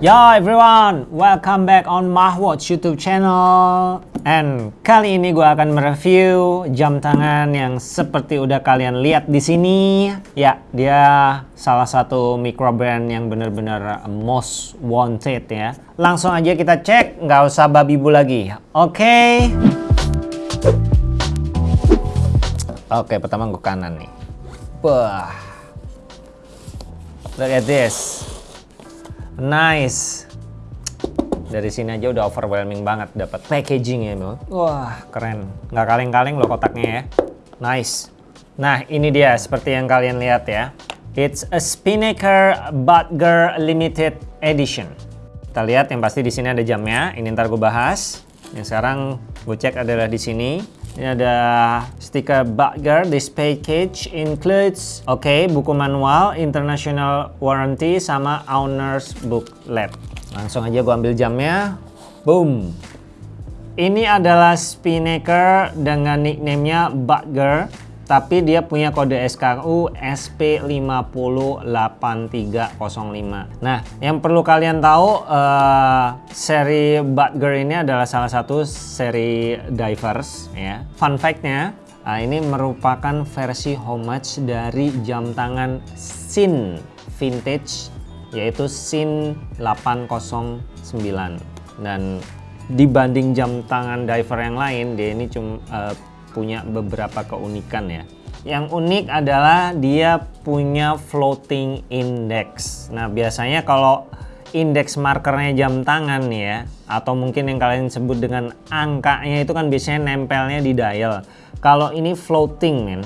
Yo everyone, welcome back on Mahwatch YouTube channel. And kali ini gue akan mereview jam tangan yang seperti udah kalian lihat di sini. Ya, dia salah satu micro brand yang bener-bener most wanted ya. Langsung aja kita cek, nggak usah babi bu lagi. Oke. Okay. Oke, okay, pertama gue kanan nih. Wah. Look at this. Nice. Dari sini aja udah overwhelming banget dapat packaging ya, bro. Wah, keren. Nggak kaleng-kaleng loh kotaknya ya. Nice. Nah, ini dia seperti yang kalian lihat ya. It's a Spinnaker Butger Limited Edition. Kita lihat yang pasti di sini ada jamnya. Ini ntar gue bahas. Yang sekarang gue cek adalah di sini. Ini ada stiker Butger. This package includes, oke, okay, buku manual, international warranty, sama owner's booklet. Langsung aja gue ambil jamnya. Boom. Ini adalah Spinnaker dengan nickname-nya Butger tapi dia punya kode SKU SP508305. Nah, yang perlu kalian tahu uh, seri Butger ini adalah salah satu seri divers ya. Fun fact-nya, uh, ini merupakan versi homage dari jam tangan Sin vintage yaitu Sin 809 dan dibanding jam tangan diver yang lain dia ini cuma uh, punya beberapa keunikan ya. Yang unik adalah dia punya floating index. Nah biasanya kalau indeks markernya jam tangan ya, atau mungkin yang kalian sebut dengan angkanya itu kan biasanya nempelnya di dial. Kalau ini floating men.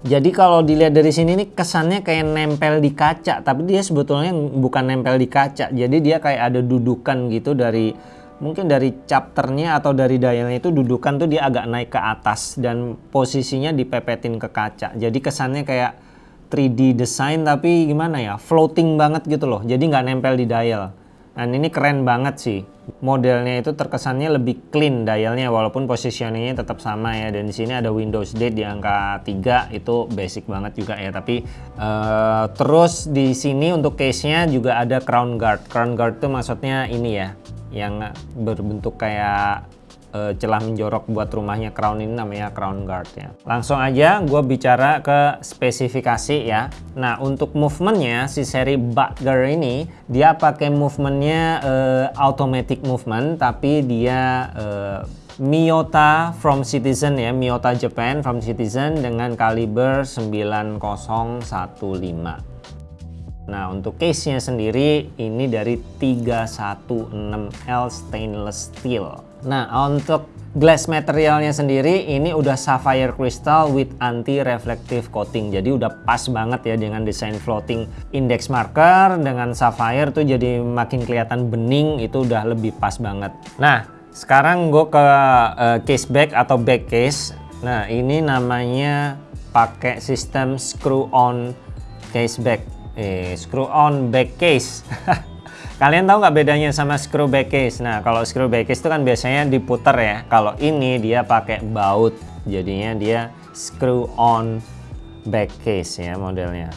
Jadi kalau dilihat dari sini nih kesannya kayak nempel di kaca, tapi dia sebetulnya bukan nempel di kaca. Jadi dia kayak ada dudukan gitu dari mungkin dari chapternya atau dari dialnya itu dudukan tuh dia agak naik ke atas dan posisinya dipepetin ke kaca. Jadi kesannya kayak 3D design tapi gimana ya floating banget gitu loh. Jadi nggak nempel di dial. Dan ini keren banget sih. Modelnya itu terkesannya lebih clean dialnya walaupun positioningnya tetap sama ya. Dan di sini ada Windows Date di angka 3 itu basic banget juga ya. Tapi uh, terus di sini untuk case nya juga ada crown guard. Crown guard itu maksudnya ini ya yang berbentuk kayak uh, celah menjorok buat rumahnya crown ini namanya crown guard ya. Langsung aja gue bicara ke spesifikasi ya. Nah untuk movementnya si seri Butger ini dia pakai movementnya uh, automatic movement tapi dia uh, Miyota from Citizen ya, Miyota Japan from Citizen dengan kaliber 9015. Nah untuk case-nya sendiri ini dari 316L stainless steel. Nah untuk glass materialnya sendiri ini udah sapphire crystal with anti reflective coating. Jadi udah pas banget ya dengan desain floating index marker dengan sapphire tuh jadi makin kelihatan bening itu udah lebih pas banget. Nah sekarang gue ke uh, case back atau back case. Nah ini namanya pakai sistem screw on case back eh, screw on back case. Kalian tahu nggak bedanya sama screw back case? Nah kalau screw back case itu kan biasanya diputer ya. Kalau ini dia pakai baut jadinya dia screw on back case ya modelnya.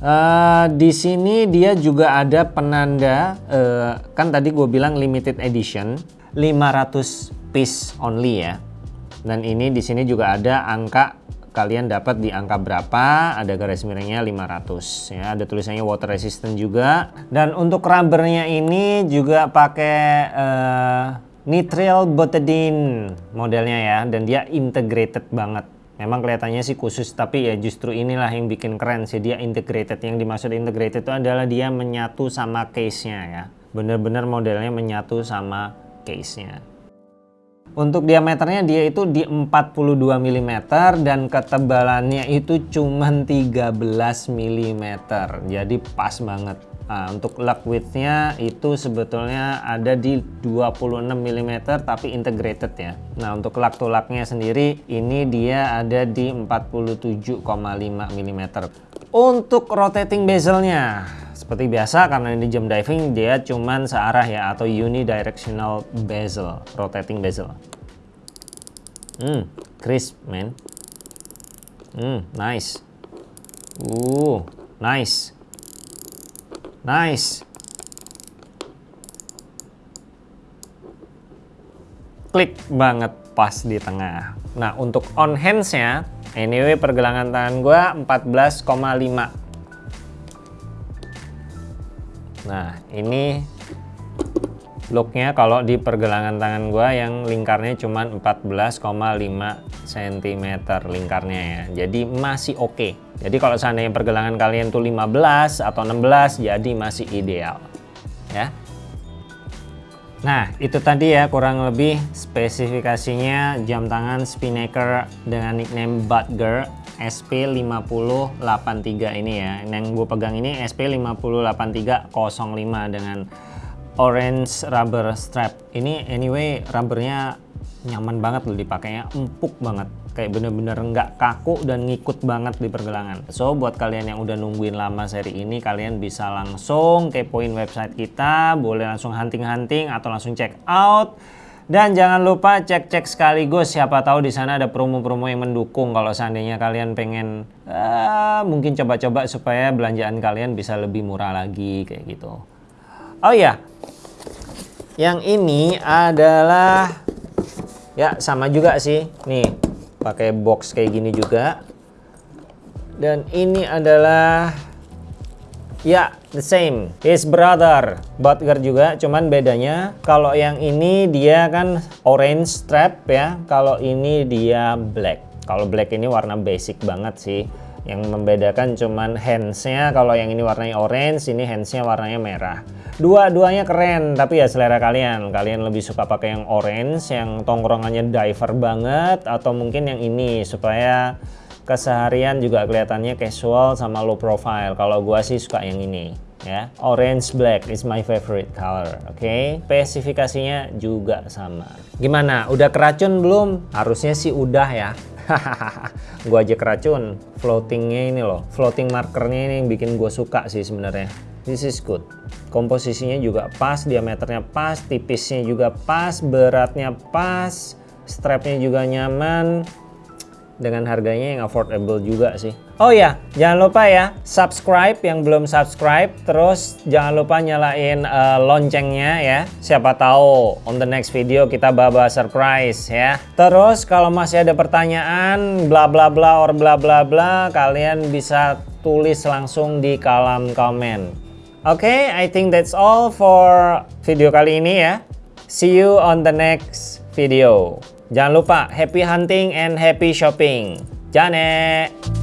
Uh, di sini dia juga ada penanda uh, kan tadi gue bilang limited edition 500 piece only ya. Dan ini di sini juga ada angka kalian dapat di angka berapa? Ada garis miringnya 500 ya. Ada tulisannya water resistant juga. Dan untuk rubbernya ini juga pakai uh, nitrile butadiene modelnya ya. Dan dia integrated banget. Memang kelihatannya sih khusus tapi ya justru inilah yang bikin keren sih. Dia integrated. Yang dimaksud integrated itu adalah dia menyatu sama case nya ya. Bener-bener modelnya menyatu sama case nya untuk diameternya dia itu di 42 mm dan ketebalannya itu cuma 13 mm. Jadi pas banget. Nah, untuk lug widthnya itu sebetulnya ada di 26 mm tapi integrated ya. Nah untuk lug to lugnya sendiri ini dia ada di 47,5 mm. Untuk rotating bezelnya seperti biasa karena ini jam diving dia cuman searah ya atau unidirectional bezel, rotating bezel. Hmm, crisp man. Hmm, nice. Uh, nice. Nice. Klik banget pas di tengah. Nah, untuk on hands-nya, anyway pergelangan tangan gue 14,5 ini looknya kalau di pergelangan tangan gue yang lingkarnya cuma 14,5 cm lingkarnya ya. Jadi masih oke. Okay. Jadi kalau seandainya pergelangan kalian tuh 15 atau 16 jadi masih ideal. Ya. Nah, itu tadi ya kurang lebih spesifikasinya jam tangan Spinnaker dengan nickname Butger SP5083 ini ya. Yang gue pegang ini SP508305 dengan orange rubber strap. Ini anyway rubbernya nyaman banget loh dipakainya, empuk banget kayak bener-bener nggak kaku dan ngikut banget di pergelangan so buat kalian yang udah nungguin lama seri ini kalian bisa langsung kepoin website kita boleh langsung hunting-hunting atau langsung check out dan jangan lupa cek-cek sekaligus siapa tahu di sana ada promo-promo yang mendukung kalau seandainya kalian pengen uh, mungkin coba-coba supaya belanjaan kalian bisa lebih murah lagi kayak gitu. Oh iya. Yang ini adalah ya sama juga sih. Nih, pakai box kayak gini juga dan ini adalah ya the same. His brother. Butger juga cuman bedanya kalau yang ini dia kan orange strap ya kalau ini dia black. Kalau black ini warna basic banget sih. Yang membedakan cuman handsnya kalau yang ini warnanya orange ini handsnya warnanya merah. Dua-duanya keren tapi ya selera kalian. Kalian lebih suka pakai yang orange yang tongkrongannya diver banget atau mungkin yang ini supaya keseharian juga kelihatannya casual sama low profile. Kalau gua sih suka yang ini ya. Orange black is my favorite color oke? Okay? spesifikasinya juga sama. Gimana? Udah keracun belum? Harusnya sih udah ya. Gua aja keracun. Floatingnya ini loh. Floating markernya ini yang bikin gue suka sih sebenarnya. This is good. Komposisinya juga pas diameternya pas tipisnya juga pas beratnya pas strapnya juga nyaman dengan harganya yang affordable juga sih. Oh ya, jangan lupa ya subscribe yang belum subscribe, terus jangan lupa nyalain uh, loncengnya ya. Siapa tahu on the next video kita bawa surprise ya. Terus kalau masih ada pertanyaan bla bla bla or bla bla bla, kalian bisa tulis langsung di kolom komen. Oke, okay, I think that's all for video kali ini ya. See you on the next video. Jangan lupa happy hunting and happy shopping. Jane!